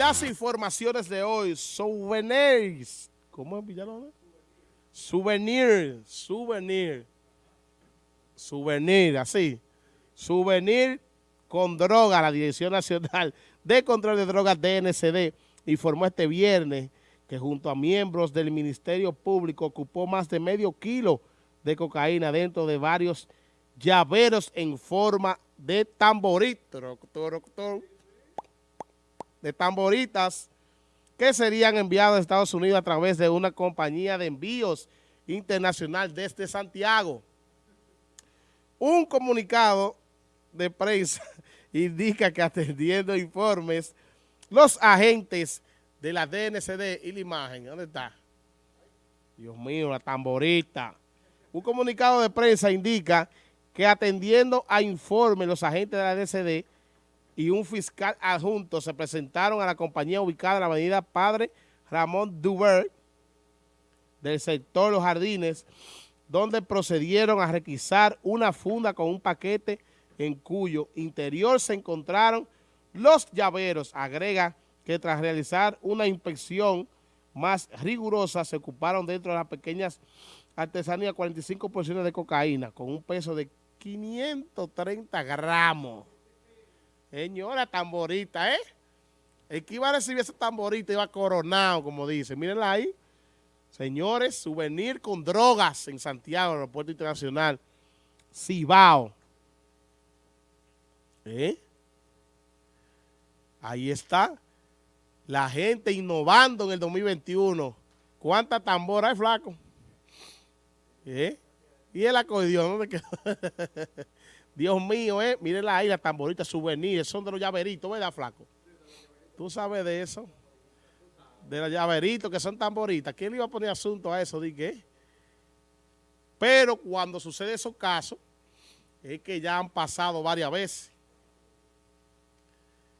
Las informaciones de hoy, souvenirs. ¿Cómo es Villalona? Souvenir, souvenir. Souvenir, así. Souvenir con droga. La Dirección Nacional de Control de Drogas DNCD informó este viernes que junto a miembros del Ministerio Público ocupó más de medio kilo de cocaína dentro de varios llaveros en forma de tamborito de tamboritas que serían enviados a Estados Unidos a través de una compañía de envíos internacional desde Santiago. Un comunicado de prensa indica que atendiendo informes, los agentes de la DNCD y la imagen, ¿dónde está? Dios mío, la tamborita. Un comunicado de prensa indica que atendiendo a informes los agentes de la DNCD y un fiscal adjunto se presentaron a la compañía ubicada en la avenida Padre Ramón Dubert del sector Los Jardines, donde procedieron a requisar una funda con un paquete en cuyo interior se encontraron los llaveros. Agrega que tras realizar una inspección más rigurosa se ocuparon dentro de las pequeñas artesanías 45 porciones de cocaína con un peso de 530 gramos. Señora, tamborita, ¿eh? El que iba a recibir esa tamborita iba coronado, como dice. Mírenla ahí. Señores, souvenir con drogas en Santiago, aeropuerto internacional. Cibao. ¿Eh? Ahí está. La gente innovando en el 2021. ¿Cuánta tambora hay, flaco? ¿Eh? Y el acordeón, ¿dónde quedó? Dios mío, eh, ahí, la tamborita, souvenirs, son de los llaveritos, ¿verdad, flaco? ¿Tú sabes de eso? De los llaveritos que son tamboritas. ¿Quién le iba a poner asunto a eso? ¿Di Pero cuando sucede esos casos, es que ya han pasado varias veces.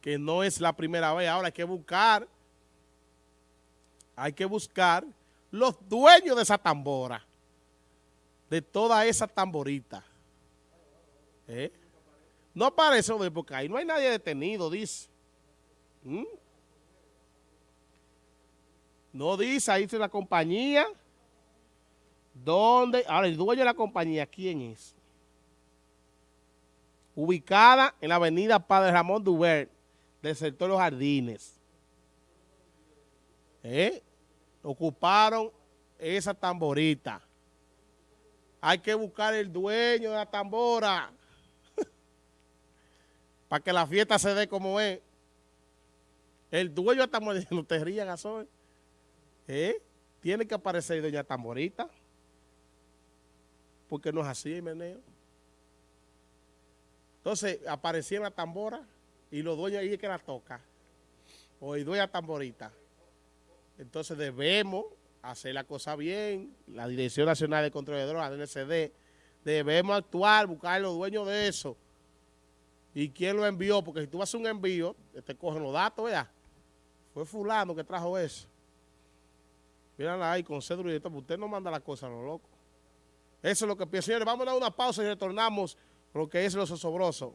Que no es la primera vez. Ahora hay que buscar, hay que buscar los dueños de esa tambora, de toda esa tamborita. ¿Eh? No aparece porque ahí no hay nadie detenido, dice. ¿Mm? No dice, ahí dice la compañía. ¿Dónde? Ahora, el dueño de la compañía, ¿quién es? Ubicada en la avenida Padre Ramón Dubert, del sector Los Jardines. ¿Eh? Ocuparon esa tamborita. Hay que buscar el dueño de la tambora para que la fiesta se dé como es. El dueño de Tamborita, no te rías, Gasol. ¿Eh? Tiene que aparecer doña Tamborita. Porque no es así, meneo. Entonces, aparecía en la tambora y los dueños ahí es que la toca. O el dueño Tamborita. Entonces, debemos hacer la cosa bien. La Dirección Nacional de Control de Drogas, DNCD, debemos actuar, buscar a los dueños de eso y quién lo envió, porque si tú haces un envío, te cogen los datos, ¿verdad? Fue fulano que trajo eso. Mírala ahí con cédula y todo, usted no manda la cosa a lo loco. Eso es lo que pienso. Señores, vamos a dar una pausa y retornamos lo que es lo sosobroso.